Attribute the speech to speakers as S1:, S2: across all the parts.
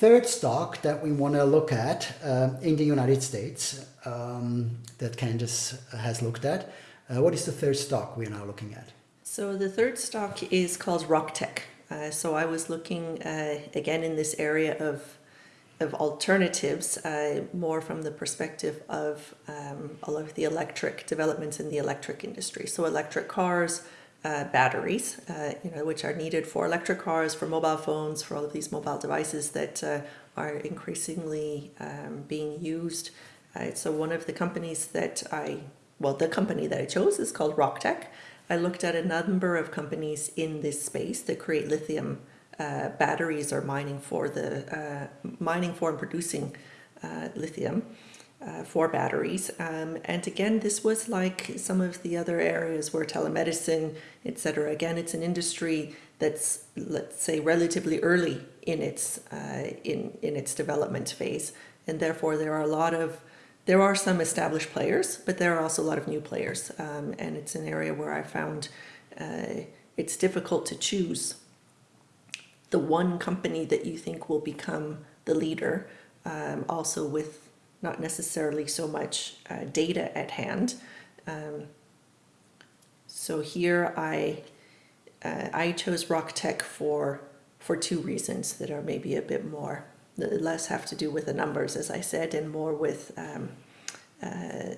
S1: third stock that we want to look at uh, in the United States um, that Candace has looked at. Uh, what is the third stock we are now looking at?
S2: So the third stock is called RockTech. Uh, so I was looking uh, again in this area of of alternatives, uh, more from the perspective of um, all of the electric developments in the electric industry. So electric cars, uh, batteries, uh, you know, which are needed for electric cars, for mobile phones, for all of these mobile devices that uh, are increasingly um, being used. Uh, so one of the companies that I, well, the company that I chose is called RockTech. I looked at a number of companies in this space that create lithium uh, batteries or mining for the uh, mining for and producing lithium uh, for batteries. Um, and again, this was like some of the other areas where telemedicine, etc. Again, it's an industry that's let's say relatively early in its uh, in in its development phase, and therefore there are a lot of there are some established players, but there are also a lot of new players, um, and it's an area where I found it's difficult to choose the one company that you think will become the leader, um, also with not necessarily so much uh, data at hand. Um, so here I uh, I chose RockTech for for two reasons that are maybe a bit more less have to do with the numbers, as I said, and more with um, uh,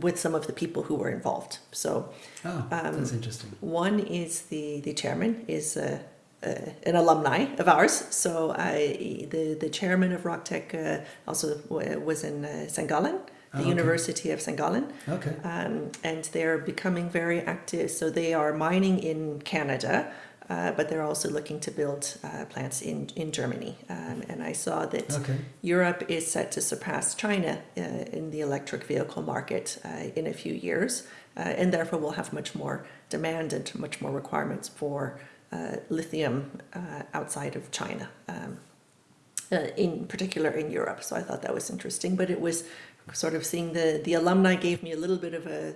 S2: with some of the people who were involved. So,
S1: oh, that's interesting.
S2: One is the the chairman is uh, an alumni of ours. So I, the the chairman of RockTech uh, also was in uh, St. Gallen, the oh, okay. University of St. Gallen.
S1: Okay.
S2: Um, and they're becoming very active. So they are mining in Canada, uh, but they're also looking to build uh, plants in, in Germany. Um, and I saw that
S1: okay.
S2: Europe is set to surpass China uh, in the electric vehicle market in a few years, and therefore we'll have much more demand and much more requirements for uh, lithium uh, outside of China, um, uh, in particular in Europe. So I thought that was interesting, but it was sort of seeing the the alumni gave me a little bit of a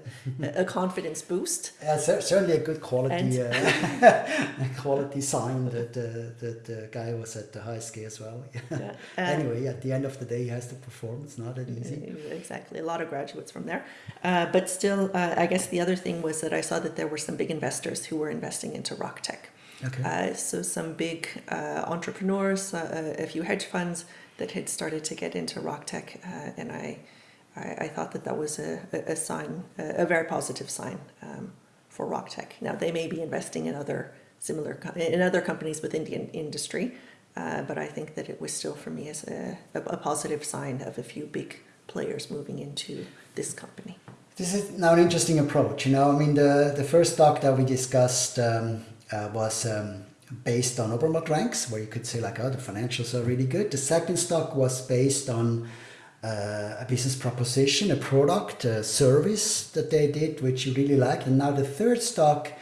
S2: a confidence boost.
S1: Yeah, certainly a good quality uh, quality sign that uh, that the guy was at the high ski as well. Yeah. Uh, anyway, at the end of the day, he has to perform. It's not that easy.
S2: Exactly, a lot of graduates from there, uh, but still, uh, I guess the other thing was that I saw that there were some big investors who were investing into RockTech.
S1: Okay.
S2: Uh, so some big uh, entrepreneurs, uh, a few hedge funds that had started to get into RockTech, uh, and I, I, I, thought that that was a, a sign, a very positive sign um, for RockTech. Now they may be investing in other similar in other companies within the industry, uh, but I think that it was still for me as a, a positive sign of a few big players moving into this company.
S1: This is now an interesting approach. You know, I mean, the the first stock that we discussed um, uh, was um, based on Obermatt ranks, where you could say like, oh, the financials are really good. The second stock was based on uh, a business proposition, a product, a service that they did, which you really like. And now the third stock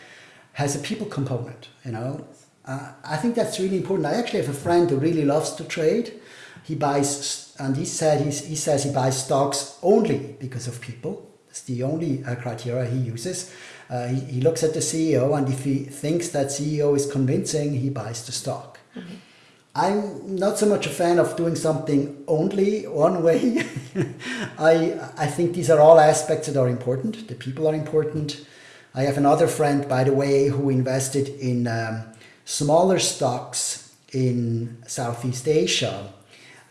S1: has a people component, you know. Uh, I think that's really important. I actually have a friend who really loves to trade. He buys, and he said he says he buys stocks only because of people. It's the only uh, criteria he uses. Uh, he, he, looks at the CEO and if he thinks that CEO is convincing, he buys the stock. -hmm. I'm not so much a fan of doing something only one way. I, I think these are all aspects that are important. The people are important. I have another friend, by the way, who invested in um, smaller stocks in Southeast Asia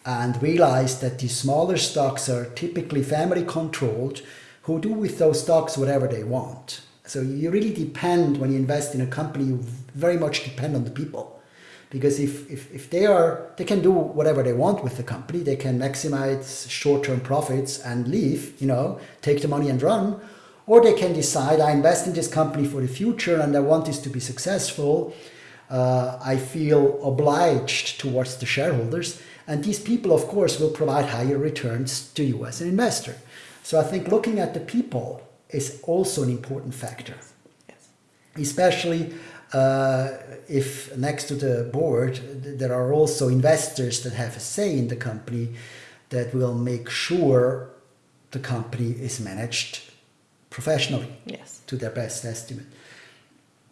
S1: and realized that these smaller stocks are typically family controlled who do with those stocks whatever they want. So you really depend, when you invest in a company, you very much depend on the people. Because if, if, if they are, they can do whatever they want with the company, they can maximize short-term profits and leave, you know, take the money and run. Or they can decide, I invest in this company for the future and I want this to be successful. Uh, I feel obliged towards the shareholders. And these people, of course, will provide higher returns to you as an investor. So I think looking at the people is also an important factor.
S2: Yes.
S1: Especially uh, if next to the board there are also investors that have a say in the company that will make sure the company is managed professionally
S2: yes.
S1: to their best estimate.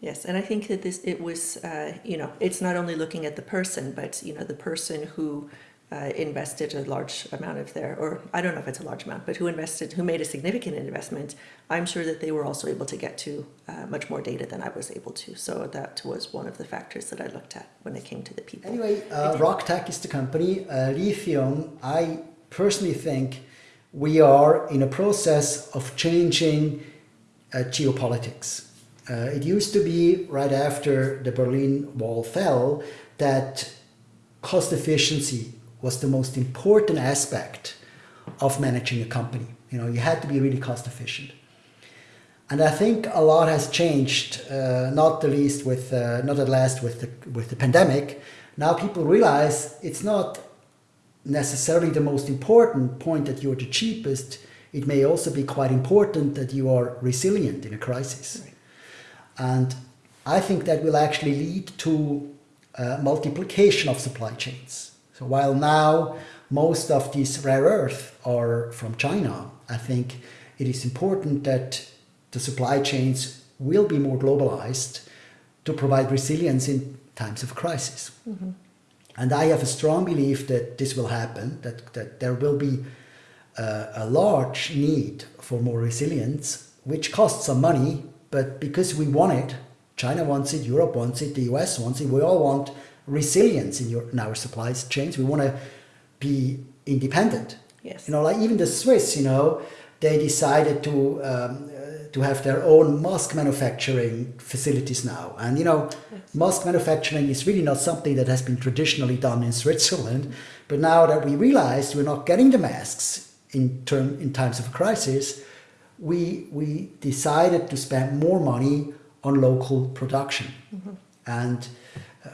S2: Yes, and I think that this it was uh, you know it's not only looking at the person, but you know the person who uh, invested a large amount of their, or I don't know if it's a large amount, but who invested, who made a significant investment. I'm sure that they were also able to get to uh, much more data than I was able to. So that was one of the factors that I looked at when it came to the people.
S1: Anyway, uh, RockTech is the company. Uh, lithium, I personally think we are in a process of changing uh, geopolitics. Uh, it used to be right after the Berlin Wall fell that cost efficiency was the most important aspect of managing a company. You know, you had to be really cost efficient. And I think a lot has changed, uh, not the least with, uh, not at last with the, with the pandemic. Now people realize it's not necessarily the most important point that you're the cheapest. It may also be quite important that you are resilient in a crisis. Right. And I think that will actually lead to uh, multiplication of supply chains. So while now most of these rare earth are from China, I think it is important that the supply chains will be more globalized to provide resilience in times of crisis. Mm -hmm. And I have a strong belief that this will happen, that, that there will be uh, a large need for more resilience, which costs some money, but because we want it, China wants it, Europe wants it, the US wants it, we all want resilience in, your, in our supply chains. We want to be independent.
S2: Yes.
S1: You know, like even the Swiss, you know, they decided to um, uh, to have their own mask manufacturing facilities now. And you know, yes. mask manufacturing is really not something that has been traditionally done in Switzerland. But now that we realized we're not getting the masks in term in times of crisis, we we decided to spend more money on local production. Mm -hmm. And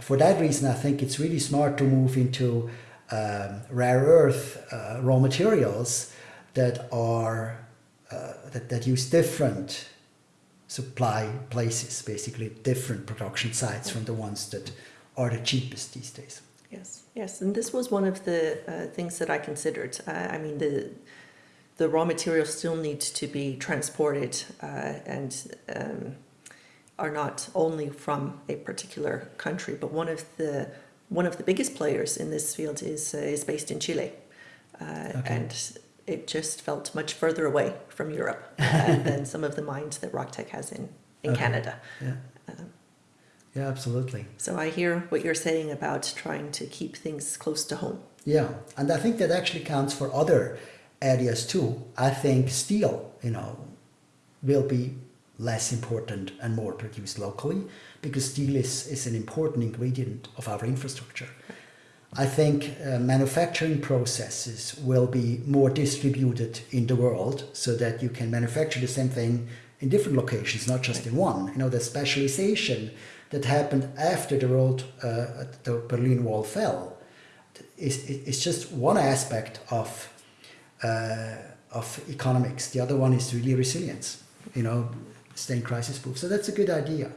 S1: for that reason, I think it's really smart to move into um, rare earth uh, raw materials that are uh, that, that use different supply places, basically different production sites from the ones that are the cheapest these days.
S2: Yes, yes, and this was one of the uh, things that I considered. Uh, I mean, the the raw materials still need to be transported uh, and um, are not only from a particular country, but one of the one of the biggest players in this field is uh, is based in Chile, uh, okay. and it just felt much further away from Europe uh, than some of the mines that RockTech has in in okay. Canada.
S1: Yeah. Um, yeah, absolutely.
S2: So I hear what you're saying about trying to keep things close to home.
S1: Yeah, and I think that actually counts for other areas too. I think steel, you know, will be less important and more produced locally because steel is, is an important ingredient of our infrastructure. I think uh, manufacturing processes will be more distributed in the world so that you can manufacture the same thing in different locations, not just in one. You know, the specialization that happened after the road, uh, the Berlin Wall fell is, is just one aspect of, uh, of economics. The other one is really resilience. You know, staying crisis proof. So that's a good idea.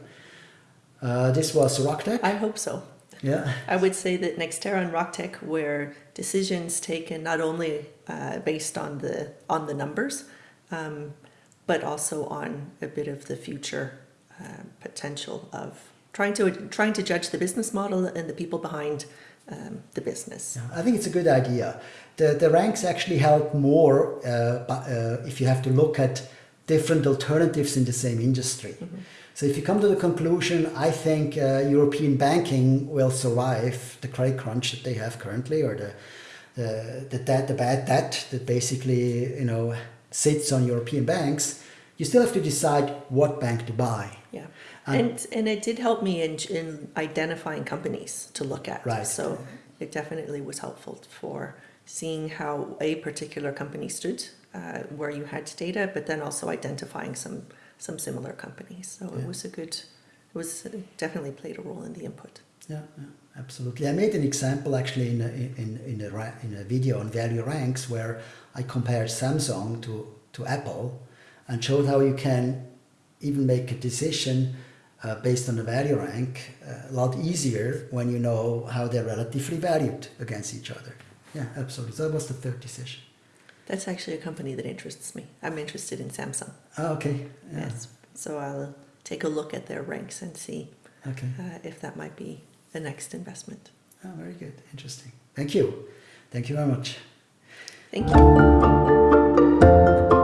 S1: Uh, this was RockTech?
S2: I hope so.
S1: Yeah.
S2: I would say that Nextera and RockTech were decisions taken not only uh, based on the on the numbers, um, but also on a bit of the future uh, potential of trying to trying to judge the business model and the people behind um, the business.
S1: Yeah, I think it's a good idea. The the ranks actually help more uh, uh if you have to look at different alternatives in the same industry. Mm -hmm. So if you come to the conclusion, I think uh, European banking will survive the credit crunch that they have currently, or the the the, debt, the bad debt that basically you know sits on European banks. You still have to decide what bank to buy.
S2: Yeah, and and, and it did help me in in identifying companies to look at.
S1: Right.
S2: So it definitely was helpful for seeing how a particular company stood uh, where you had data, but then also identifying some some similar companies. So yeah. it was a good, it was it definitely played a role in the input.
S1: Yeah, yeah, absolutely. I made an example actually in a, in in a in a video on value ranks where I compared Samsung to to Apple, and showed how you can even make a decision uh, based on the value rank uh, a lot easier when you know how they're relatively valued against each other. Yeah, absolutely. So that was the third decision.
S2: That's actually a company that interests me. I'm interested in Samsung.
S1: Oh, okay.
S2: Yeah. Yes. So I'll take a look at their ranks and see
S1: Okay.
S2: uh, if that might be the next investment.
S1: Oh, very good. Interesting. Thank you. Thank you very much.
S2: Thank you.